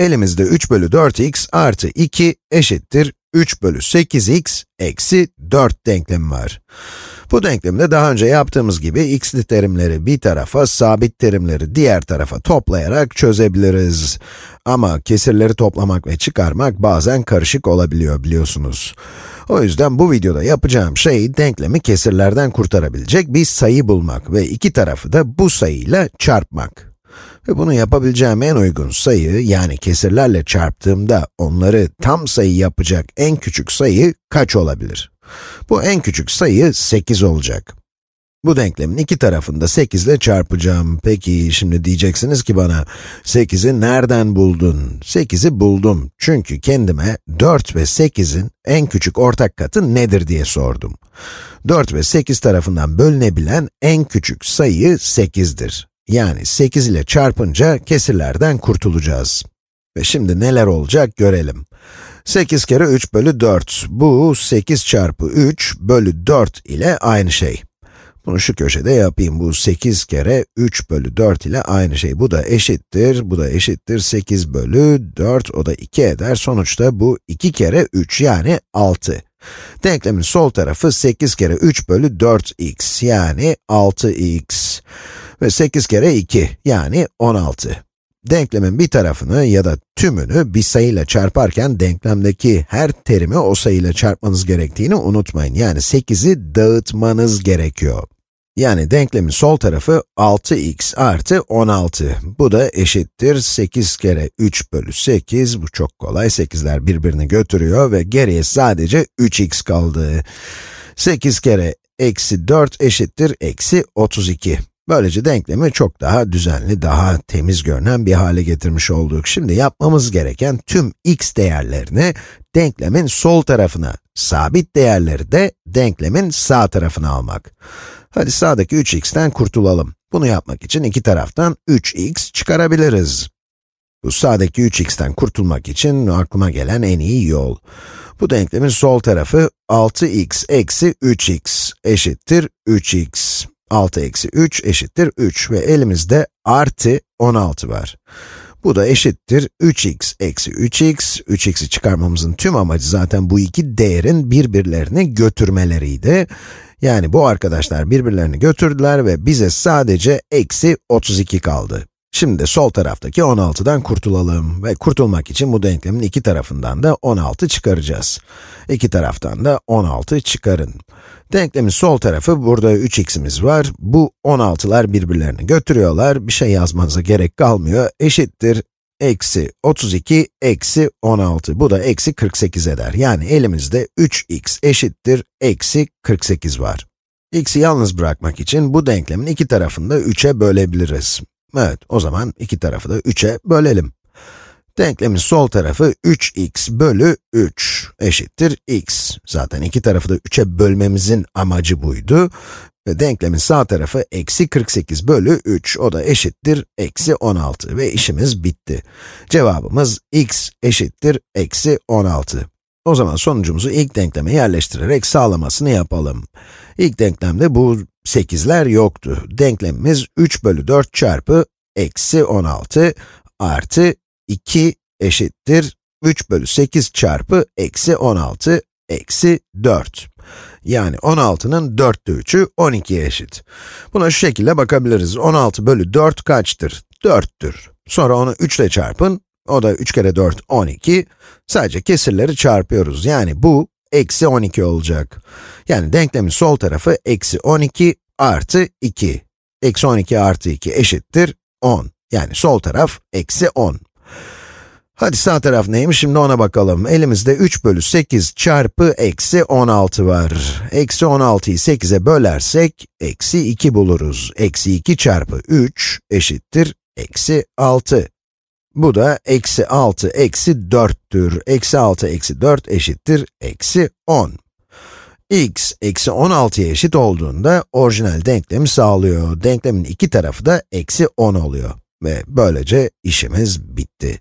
elimizde 3 bölü 4x artı 2 eşittir 3 bölü 8x eksi 4 denklemi var. Bu denklemde daha önce yaptığımız gibi x'li terimleri bir tarafa, sabit terimleri diğer tarafa toplayarak çözebiliriz. Ama kesirleri toplamak ve çıkarmak bazen karışık olabiliyor biliyorsunuz. O yüzden bu videoda yapacağım şey, denklemi kesirlerden kurtarabilecek bir sayı bulmak ve iki tarafı da bu sayıyla çarpmak. Ve bunu yapabileceğim en uygun sayı, yani kesirlerle çarptığımda onları tam sayı yapacak en küçük sayı kaç olabilir? Bu en küçük sayı 8 olacak. Bu denklemin iki tarafını da 8 ile çarpacağım. Peki, şimdi diyeceksiniz ki bana, 8'i nereden buldun? 8'i buldum. Çünkü kendime 4 ve 8'in en küçük ortak katı nedir diye sordum. 4 ve 8 tarafından bölünebilen en küçük sayı 8'dir. Yani 8 ile çarpınca kesirlerden kurtulacağız. Ve şimdi neler olacak görelim. 8 kere 3 bölü 4. Bu 8 çarpı 3 bölü 4 ile aynı şey. Bunu şu köşede yapayım. Bu 8 kere 3 bölü 4 ile aynı şey. Bu da eşittir, bu da eşittir 8 bölü 4, o da 2 eder. Sonuçta bu 2 kere 3 yani 6. Denklemin sol tarafı 8 kere 3 bölü 4x yani 6x. Ve 8 kere 2 yani 16. Denklemin bir tarafını ya da tümünü bir sayıyla çarparken denklemdeki her terimi o sayıyla çarpmanız gerektiğini unutmayın. Yani 8'i dağıtmanız gerekiyor. Yani denklemin sol tarafı 6x artı 16. Bu da eşittir 8 kere 3 bölü 8. Bu çok kolay. 8'ler birbirini götürüyor ve geriye sadece 3x kaldı. 8 kere eksi 4 eşittir eksi 32. Böylece denklemi çok daha düzenli, daha temiz görünen bir hale getirmiş olduk. Şimdi yapmamız gereken tüm x değerlerini denklemin sol tarafına, sabit değerleri de denklemin sağ tarafına almak. Hadi sağdaki 3x'ten kurtulalım. Bunu yapmak için iki taraftan 3x çıkarabiliriz. Bu sağdaki 3x'ten kurtulmak için aklıma gelen en iyi yol. Bu denklemin sol tarafı 6x eksi 3x eşittir 3x. 6 eksi 3 eşittir 3 ve elimizde artı 16 var. Bu da eşittir 3x eksi 3x. 3x'i çıkarmamızın tüm amacı zaten bu iki değerin birbirlerini götürmeleriydi. Yani bu arkadaşlar birbirlerini götürdüler ve bize sadece eksi 32 kaldı. Şimdi sol taraftaki 16'dan kurtulalım ve kurtulmak için bu denklemin iki tarafından da 16 çıkaracağız. İki taraftan da 16 çıkarın. Denklemin sol tarafı, burada 3x'imiz var. Bu 16'lar birbirlerini götürüyorlar. Bir şey yazmanıza gerek kalmıyor. Eşittir eksi 32 eksi 16. Bu da eksi 48 eder. Yani elimizde 3x eşittir eksi 48 var. x'i yalnız bırakmak için bu denklemin iki tarafını da 3'e bölebiliriz. Evet, o zaman iki tarafı da 3'e bölelim. Denklemin sol tarafı 3x bölü 3 eşittir x. Zaten iki tarafı da 3'e bölmemizin amacı buydu. Ve denklemin sağ tarafı eksi 48 bölü 3, o da eşittir eksi 16 ve işimiz bitti. Cevabımız x eşittir eksi 16. O zaman sonucumuzu ilk denkleme yerleştirerek sağlamasını yapalım. İlk denklemde bu 8'ler yoktu. Denklemimiz 3 bölü 4 çarpı eksi 16 artı 2 eşittir 3 bölü 8 çarpı eksi 16 eksi 4. Yani 16'nın 4'te 3'ü 12'ye eşit. Buna şu şekilde bakabiliriz. 16 bölü 4 kaçtır? 4'tür. Sonra onu 3 ile çarpın. O da 3 kere 4, 12. Sadece kesirleri çarpıyoruz. Yani bu, eksi 12 olacak. Yani denklemin sol tarafı eksi 12 artı 2. Eksi 12 artı 2 eşittir 10. Yani sol taraf eksi 10. Hadi sağ taraf neymiş şimdi ona bakalım. Elimizde 3 bölü 8 çarpı eksi 16 var. Eksi 16'yı 8'e bölersek, eksi 2 buluruz. Eksi 2 çarpı 3 eşittir eksi 6. Bu da eksi 6 eksi 4'tür. Eksi 6 eksi 4 eşittir eksi 10. x eksi 16'ya eşit olduğunda orijinal denklemi sağlıyor. Denklemin iki tarafı da eksi 10 oluyor. Ve böylece işimiz bitti.